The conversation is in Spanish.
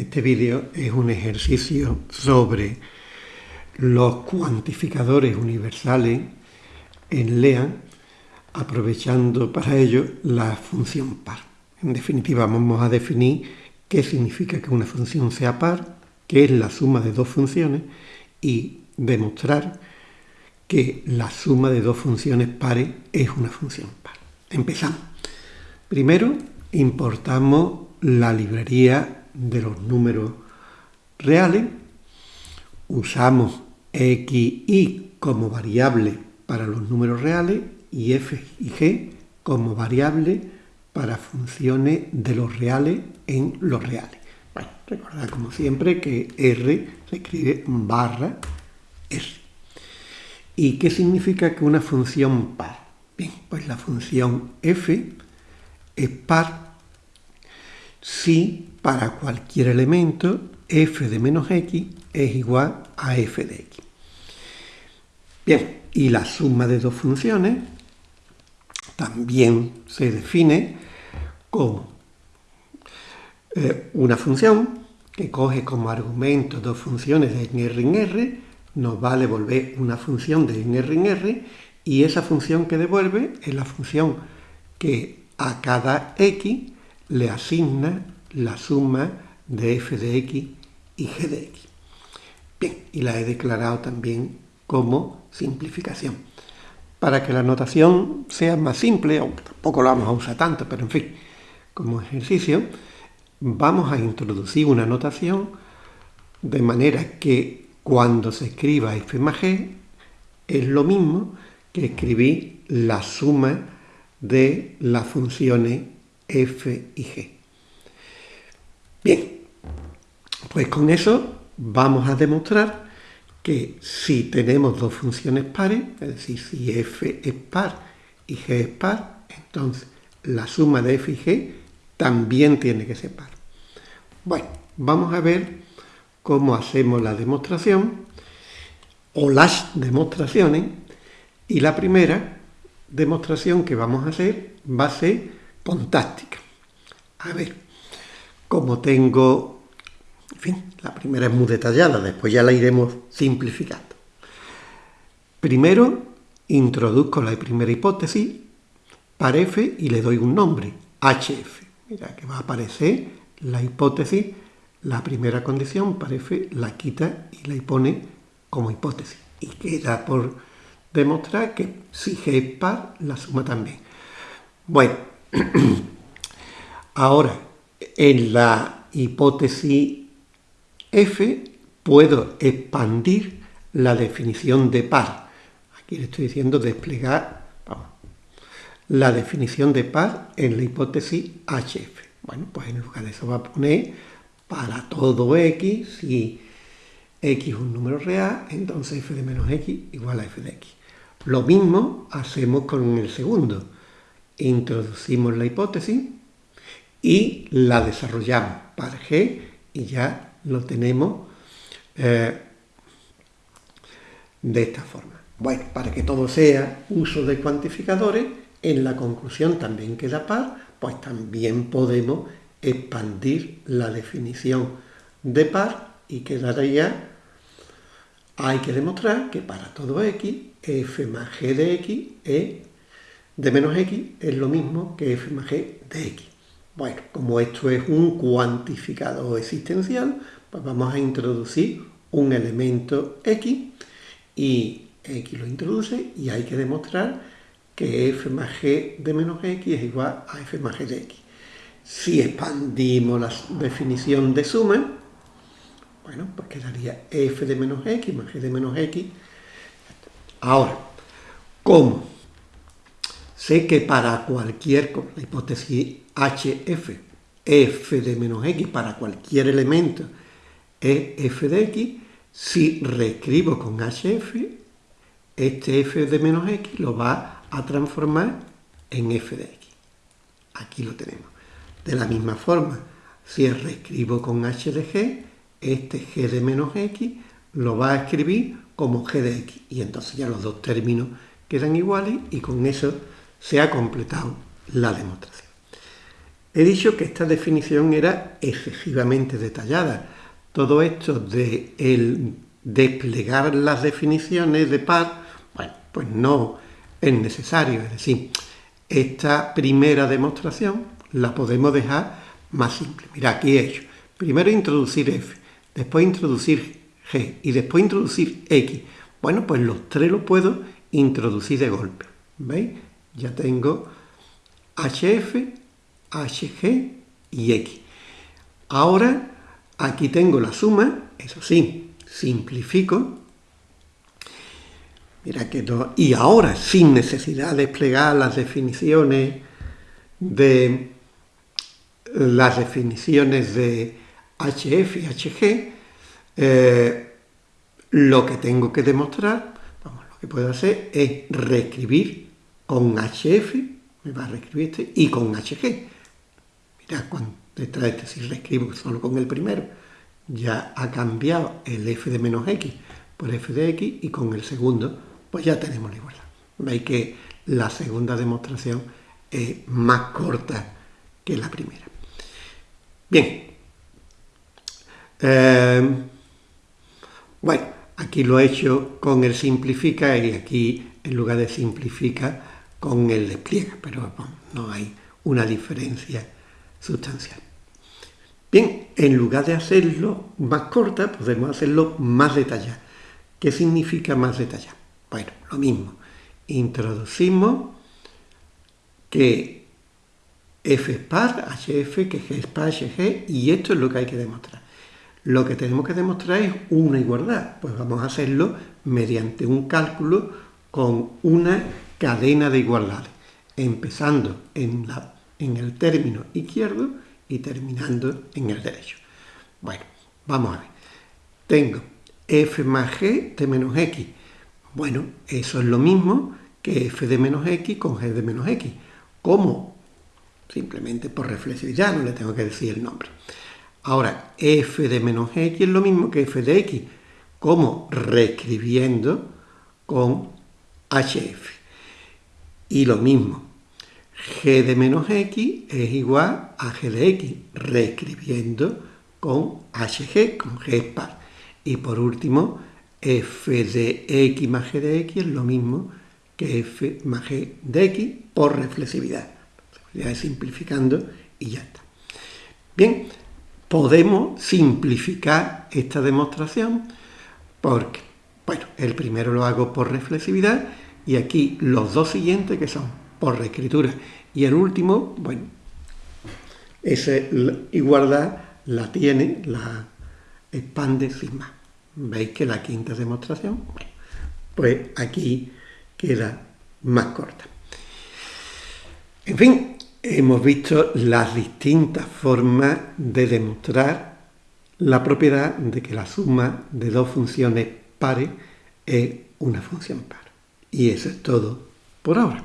Este vídeo es un ejercicio sobre los cuantificadores universales en LEAN, aprovechando para ello la función par. En definitiva, vamos a definir qué significa que una función sea par, qué es la suma de dos funciones y demostrar que la suma de dos funciones pares es una función par. Empezamos. Primero, importamos la librería de los números reales, usamos x y como variable para los números reales y f y g como variable para funciones de los reales en los reales. Bueno, recordad como siempre que r se escribe barra r. ¿Y qué significa que una función par? Bien, pues la función f es par si para cualquier elemento f de menos x es igual a f de x. Bien, y la suma de dos funciones también se define como eh, una función que coge como argumento dos funciones de en R en R, nos va a devolver una función de en R en R, y esa función que devuelve es la función que a cada x le asigna la suma de f de x y g de x. Bien, y la he declarado también como simplificación. Para que la notación sea más simple, aunque tampoco la vamos a usar tanto, pero en fin, como ejercicio, vamos a introducir una notación de manera que cuando se escriba f más g es lo mismo que escribir la suma de las funciones f y g. Bien, pues con eso vamos a demostrar que si tenemos dos funciones pares, es decir, si f es par y g es par, entonces la suma de f y g también tiene que ser par. Bueno, vamos a ver cómo hacemos la demostración o las demostraciones y la primera demostración que vamos a hacer va a ser contáctica. A ver, como tengo, en fin, la primera es muy detallada, después ya la iremos simplificando. Primero, introduzco la primera hipótesis para f y le doy un nombre, hf. Mira que va a aparecer la hipótesis, la primera condición para f la quita y la pone como hipótesis. Y queda por demostrar que si g es par, la suma también. Bueno, ahora en la hipótesis F puedo expandir la definición de par. Aquí le estoy diciendo desplegar la definición de par en la hipótesis HF. Bueno, pues en lugar de eso va a poner para todo x, si x es un número real, entonces f de menos x igual a f de x. Lo mismo hacemos con el segundo. Introducimos la hipótesis y la desarrollamos para G y ya lo tenemos eh, de esta forma. Bueno, para que todo sea uso de cuantificadores, en la conclusión también queda par, pues también podemos expandir la definición de par y quedaría, hay que demostrar que para todo x, f más g de x es, de menos x es lo mismo que f más g de x. Bueno, como esto es un cuantificador existencial, pues vamos a introducir un elemento x y x lo introduce y hay que demostrar que f más g de menos x es igual a f más g de x. Si expandimos la definición de suma, bueno, pues quedaría f de menos x más g de menos x. Ahora, ¿cómo? Sé que para cualquier, la hipótesis HF, f de menos x para cualquier elemento es f de x, si reescribo con hf, este f de menos x lo va a transformar en f de x. Aquí lo tenemos. De la misma forma, si reescribo con h de g, este g de menos x lo va a escribir como g de x. Y entonces ya los dos términos quedan iguales y con eso se ha completado la demostración. he dicho que esta definición era excesivamente detallada. Todo esto de el desplegar las definiciones de par, bueno, pues no es necesario. Es decir, esta primera demostración la podemos dejar más simple. Mira, aquí he hecho. Primero introducir f, después introducir g y después introducir x. Bueno, pues los tres los puedo introducir de golpe. ¿Veis? Ya tengo hf, hg y x. Ahora aquí tengo la suma, eso sí, simplifico. Mira que y ahora sin necesidad de desplegar las definiciones de las definiciones de HF y HG, eh, lo que tengo que demostrar, vamos, lo que puedo hacer es reescribir con HF, me va a reescribir este, y con HG. Mira, cuando detrás de este, si reescribo solo con el primero, ya ha cambiado el f de menos x por f de x, y con el segundo, pues ya tenemos la igualdad. Veis que la segunda demostración es más corta que la primera. Bien. Eh, bueno, aquí lo he hecho con el simplifica y aquí en lugar de simplifica con el despliega, pero no hay una diferencia sustancial. Bien, en lugar de hacerlo más corta, podemos hacerlo más detallada. ¿Qué significa más detallada? Bueno, lo mismo. Introducimos que F es par, HF, que G es par, HG, y esto es lo que hay que demostrar. Lo que tenemos que demostrar es una igualdad, pues vamos a hacerlo mediante un cálculo con una cadena de igualdades, empezando en, la, en el término izquierdo y terminando en el derecho. Bueno, vamos a ver. Tengo f más g de menos x. Bueno, eso es lo mismo que f de menos x con g de menos x. ¿Cómo? simplemente por reflexividad, no le tengo que decir el nombre. Ahora, f de menos x es lo mismo que f de x, como reescribiendo con hf. Y lo mismo, g de menos x es igual a g de x, reescribiendo con hg, con g es par. Y por último, f de x más g de x es lo mismo que f más g de x por reflexividad ya simplificando y ya está. Bien, podemos simplificar esta demostración porque, bueno, el primero lo hago por reflexividad y aquí los dos siguientes que son por reescritura y el último, bueno, esa igualdad la tiene, la expande sin más. ¿Veis que la quinta demostración? Pues aquí queda más corta. En fin, hemos visto las distintas formas de demostrar la propiedad de que la suma de dos funciones pares es una función par. Y eso es todo por ahora.